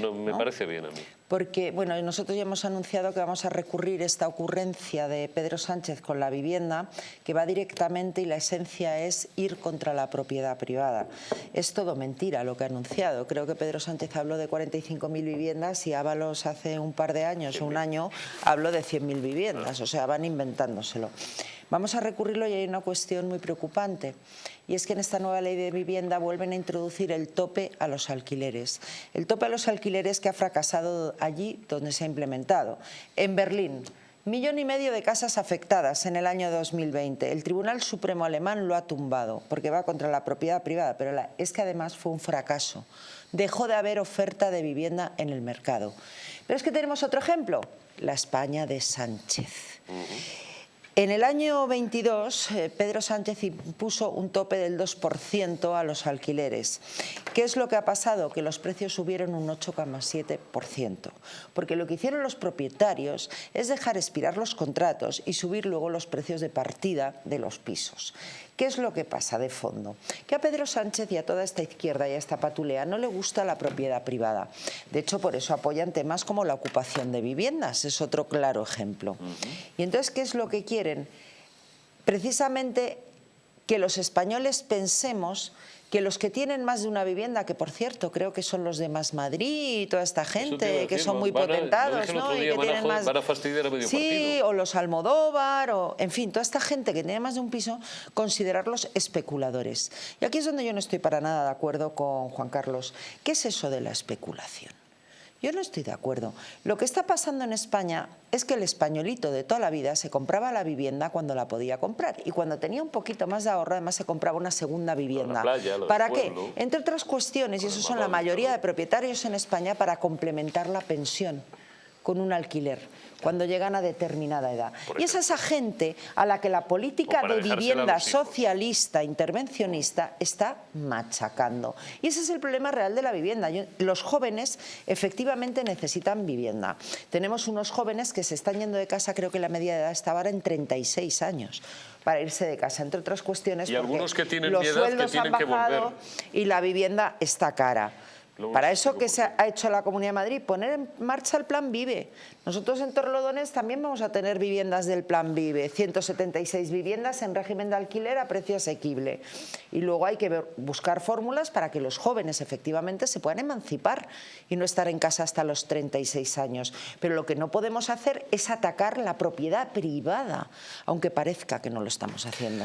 no, me parece bien a mí. Porque, bueno, nosotros ya hemos anunciado que vamos a recurrir esta ocurrencia de Pedro Sánchez con la vivienda, que va directamente y la esencia es ir contra la propiedad privada. Es todo mentira lo que ha anunciado. Creo que Pedro Sánchez habló de 45.000 viviendas y Ábalos hace un par de años o un año habló de 100.000 viviendas, o sea, van inventándoselo. Vamos a recurrirlo y hay una cuestión muy preocupante y es que en esta nueva ley de vivienda vuelven a introducir el tope a los alquileres. El tope a los alquileres que ha fracasado allí donde se ha implementado. En Berlín, Millón y medio de casas afectadas en el año 2020. El Tribunal Supremo alemán lo ha tumbado porque va contra la propiedad privada, pero es que además fue un fracaso. Dejó de haber oferta de vivienda en el mercado. Pero es que tenemos otro ejemplo, la España de Sánchez. En el año 22, eh, Pedro Sánchez impuso un tope del 2% a los alquileres. ¿Qué es lo que ha pasado? Que los precios subieron un 8,7%. Porque lo que hicieron los propietarios es dejar expirar los contratos y subir luego los precios de partida de los pisos. ¿Qué es lo que pasa de fondo? Que a Pedro Sánchez y a toda esta izquierda y a esta patulea no le gusta la propiedad privada. De hecho, por eso apoyan temas como la ocupación de viviendas, es otro claro ejemplo. Y entonces, ¿qué es lo que quieren? Precisamente que los españoles pensemos que los que tienen más de una vivienda, que por cierto creo que son los de Más Madrid y toda esta gente, que son muy potentados, ¿no? Y que tienen más... Sí, o los Almodóvar, o en fin, toda esta gente que tiene más de un piso, considerarlos especuladores. Y aquí es donde yo no estoy para nada de acuerdo con Juan Carlos. ¿Qué es eso de la especulación? Yo no estoy de acuerdo. Lo que está pasando en España es que el españolito de toda la vida se compraba la vivienda cuando la podía comprar y cuando tenía un poquito más de ahorro además se compraba una segunda vivienda. ¿Para qué? Entre otras cuestiones, y eso son la mayoría de propietarios en España, para complementar la pensión con un alquiler cuando llegan a determinada edad. Y es esa gente a la que la política de vivienda socialista, intervencionista, está machacando. Y ese es el problema real de la vivienda. Los jóvenes efectivamente necesitan vivienda. Tenemos unos jóvenes que se están yendo de casa, creo que la media de edad estaba ahora en 36 años para irse de casa, entre otras cuestiones y algunos que tienen los sueldos que tienen han bajado y la vivienda está cara. Para eso que se ha hecho la Comunidad de Madrid, poner en marcha el Plan Vive. Nosotros en Torlodones también vamos a tener viviendas del Plan Vive, 176 viviendas en régimen de alquiler a precio asequible. Y luego hay que buscar fórmulas para que los jóvenes efectivamente se puedan emancipar y no estar en casa hasta los 36 años. Pero lo que no podemos hacer es atacar la propiedad privada, aunque parezca que no lo estamos haciendo.